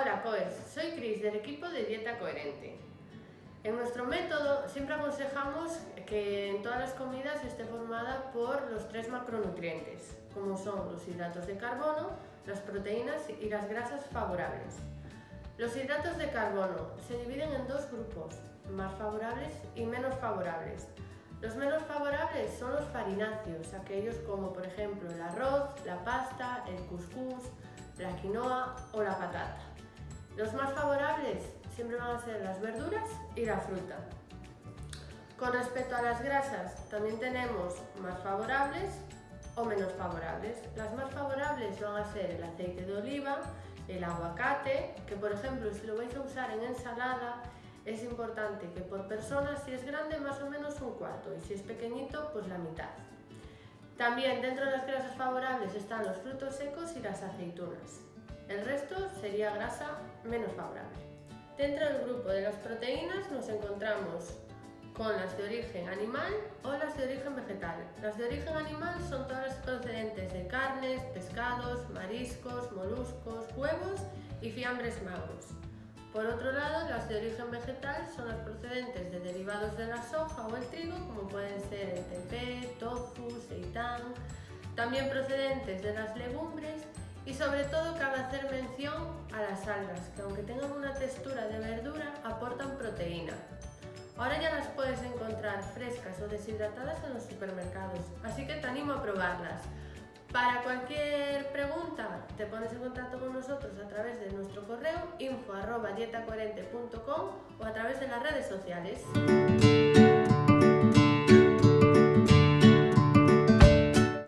Hola COES, soy Cris del equipo de Dieta Coherente. En nuestro método siempre aconsejamos que en todas las comidas esté formada por los tres macronutrientes, como son los hidratos de carbono, las proteínas y las grasas favorables. Los hidratos de carbono se dividen en dos grupos, más favorables y menos favorables. Los menos favorables son los farináceos, aquellos como por ejemplo el arroz, la pasta, el cuscús, la quinoa o la patata. Los más favorables siempre van a ser las verduras y la fruta. Con respecto a las grasas, también tenemos más favorables o menos favorables. Las más favorables van a ser el aceite de oliva, el aguacate, que por ejemplo si lo vais a usar en ensalada, es importante que por persona, si es grande, más o menos un cuarto y si es pequeñito, pues la mitad. También dentro de las grasas favorables están los frutos secos y las aceitunas. El resto sería grasa menos favorable. Dentro del grupo de las proteínas nos encontramos con las de origen animal o las de origen vegetal. Las de origen animal son todas las procedentes de carnes, pescados, mariscos, moluscos, huevos y fiambres magros. Por otro lado, las de origen vegetal son las procedentes de derivados de la soja o el trigo, como pueden ser el tempeh, tofu, seitán, también procedentes de las legumbres y sobre todo cabe hacer mención a las algas, que aunque tengan una textura de verdura, aportan proteína. Ahora ya las puedes encontrar frescas o deshidratadas en los supermercados, así que te animo a probarlas. Para cualquier pregunta te pones en contacto con nosotros a través de nuestro correo info.dietacoherente.com o a través de las redes sociales.